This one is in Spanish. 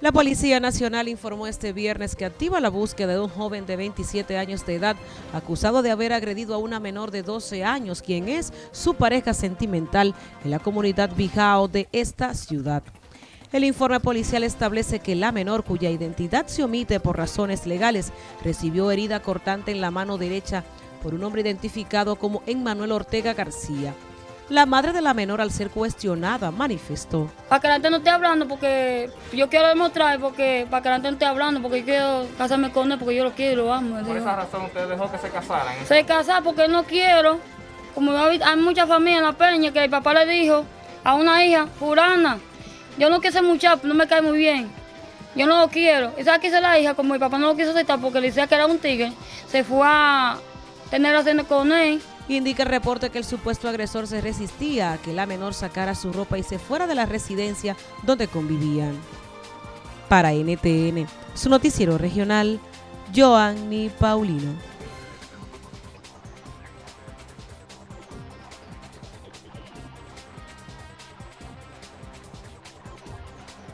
La Policía Nacional informó este viernes que activa la búsqueda de un joven de 27 años de edad acusado de haber agredido a una menor de 12 años, quien es su pareja sentimental en la comunidad Bijao de esta ciudad. El informe policial establece que la menor, cuya identidad se omite por razones legales, recibió herida cortante en la mano derecha por un hombre identificado como Emmanuel Ortega García. La madre de la menor, al ser cuestionada, manifestó. Para que la gente no esté hablando, porque yo quiero demostrar, porque para que la gente no esté hablando, porque yo quiero casarme con él, porque yo lo quiero y lo amo. ¿Por esa razón usted dejó que se casaran? Se casar porque no quiero. Como hay mucha familia en la peña que el papá le dijo a una hija, Furana, yo no quiero ser muchacho, no me cae muy bien. Yo no lo quiero. Y sabe que la hija, como mi papá no lo quiso aceptar porque le decía que era un tigre, se fue a tener relaciones con él Indica el reporte que el supuesto agresor se resistía a que la menor sacara su ropa y se fuera de la residencia donde convivían. Para NTN, su noticiero regional, Joanny Paulino.